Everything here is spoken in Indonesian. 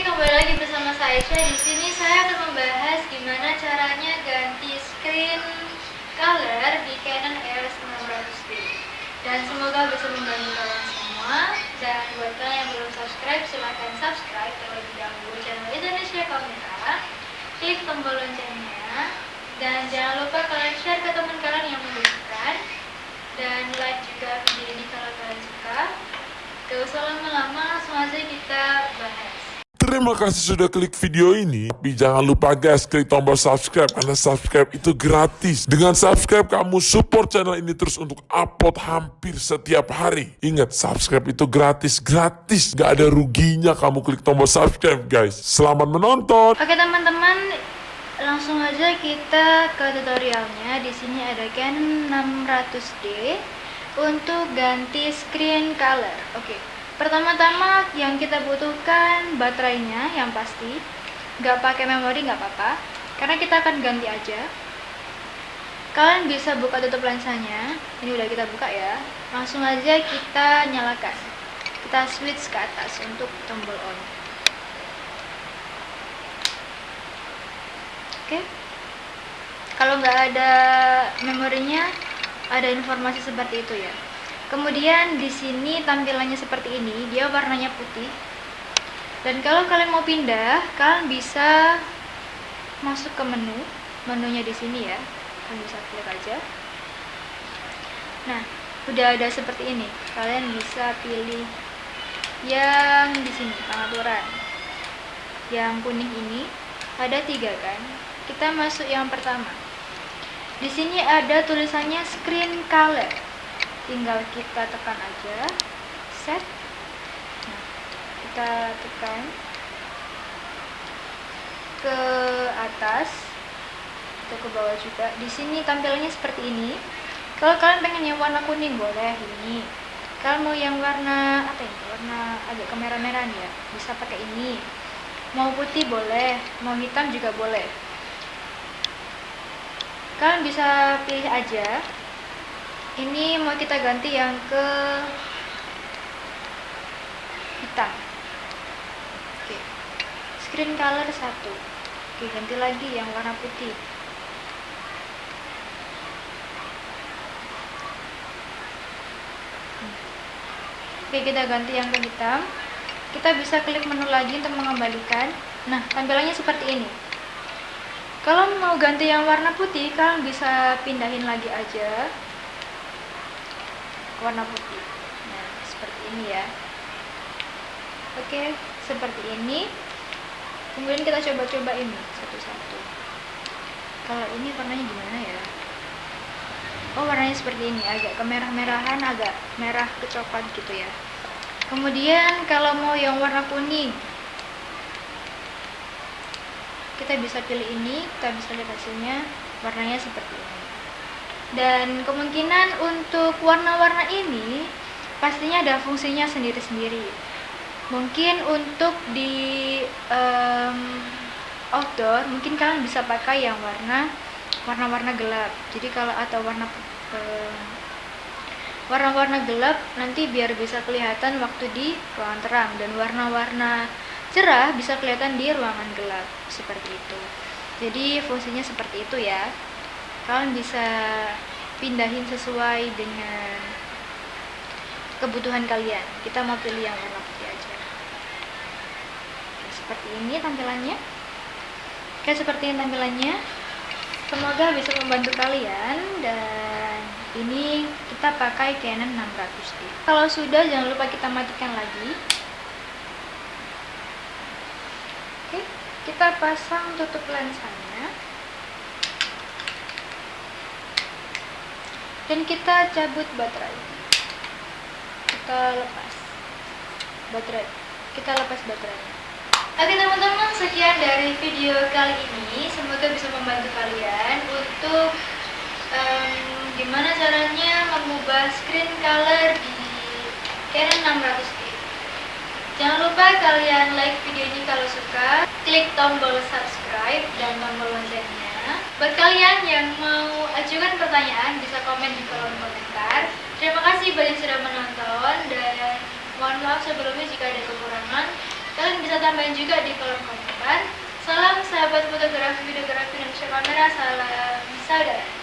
kembali lagi bersama saya Aisyah. Di sini saya akan membahas gimana caranya ganti screen color di Canon EOS 600D. Dan semoga bisa membantu kalian semua. Dan buat kalian yang belum subscribe, silahkan subscribe terlebih dahulu channel Indonesia Kamera. Klik tombol loncengnya. Dan jangan lupa kalian share ke teman kalian yang membutuhkan. Dan like juga video ini kalau kalian suka. Gak usah lama-lama, langsung aja kita bahas. Terima kasih sudah klik video ini. Tapi jangan lupa guys, klik tombol subscribe. Karena subscribe itu gratis. Dengan subscribe, kamu support channel ini terus untuk upload hampir setiap hari. Ingat, subscribe itu gratis. Gratis. Gak ada ruginya kamu klik tombol subscribe guys. Selamat menonton. Oke teman-teman, langsung aja kita ke tutorialnya. Di sini ada Canon 600D untuk ganti screen color. Oke, pertama-tama yang kita butuhkan baterainya yang pasti. Gak pakai memori nggak apa-apa, karena kita akan ganti aja. Kalian bisa buka tutup lensanya. Ini udah kita buka ya. Langsung aja kita nyalakan. Kita switch ke atas untuk tombol on. Oke. Kalau nggak ada memorinya, ada informasi seperti itu ya. Kemudian di sini tampilannya seperti ini, dia warnanya putih. Dan kalau kalian mau pindah, kalian bisa masuk ke menu, menunya di sini ya. Kalian bisa klik aja. Nah, udah ada seperti ini. Kalian bisa pilih yang di sini pengaturan. Yang kuning ini ada tiga kan? Kita masuk yang pertama. Di sini ada tulisannya screen color. Tinggal kita tekan aja set. Nah, kita tekan ke atas atau ke bawah juga. Di sini tampilannya seperti ini. Kalau kalian pengen yang warna kuning boleh ini. Kalau mau yang warna apa ini? Warna agak kemerah-merahan ya, bisa pakai ini. Mau putih boleh, mau hitam juga boleh kalian bisa pilih aja ini mau kita ganti yang ke hitam. Oke. Screen color satu. Oke ganti lagi yang warna putih. Oke kita ganti yang ke hitam. Kita bisa klik menu lagi untuk mengembalikan. Nah tampilannya seperti ini. Kalau mau ganti yang warna putih kalian bisa pindahin lagi aja warna putih. Nah seperti ini ya. Oke seperti ini. Kemudian kita coba-coba ini satu-satu. Kalau ini warnanya gimana ya? Oh warnanya seperti ini agak kemerah-merahan agak merah kecoklat gitu ya. Kemudian kalau mau yang warna kuning kita bisa pilih ini kita bisa lihat hasilnya warnanya seperti ini dan kemungkinan untuk warna-warna ini pastinya ada fungsinya sendiri-sendiri. Mungkin untuk di um, outdoor mungkin kalian bisa pakai yang warna warna-warna gelap. Jadi kalau atau warna warna-warna gelap nanti biar bisa kelihatan waktu di ruangan terang. Dan warna-warna cerah bisa kelihatan di ruangan gelap. Seperti itu. Jadi fungsinya seperti itu ya kalian bisa pindahin sesuai dengan kebutuhan kalian. Kita mau pilih yang warna putih aja seperti ini tampilannya. Oke seperti ini tampilannya. Semoga bisa membantu kalian. Dan ini kita pakai Canon 600D kalau sudah jangan lupa kita matikan lagi. Oke kita pasang tutup lensanya dan kita cabut baterai kita lepas baterai kita lepas baterainya Oke teman-teman, sekian dari video kali ini. Semoga bisa membantu kalian untuk um, gimana caranya mengubah screen color di Canon 600D. Jangan lupa kalian like video ini kalau suka, klik tombol subscribe dan tombol loncengnya. Buat kalian yang mau ajukan pertanyaan, bisa komen di kolom komentar. Terima kasih banyak sudah menonton dan mohon maaf sebelumnya jika ada kekurangan. Kalian bisa tambahin juga di kolom komentar. Salam sahabat fotografi, videografi, dan kamera, salam saudara.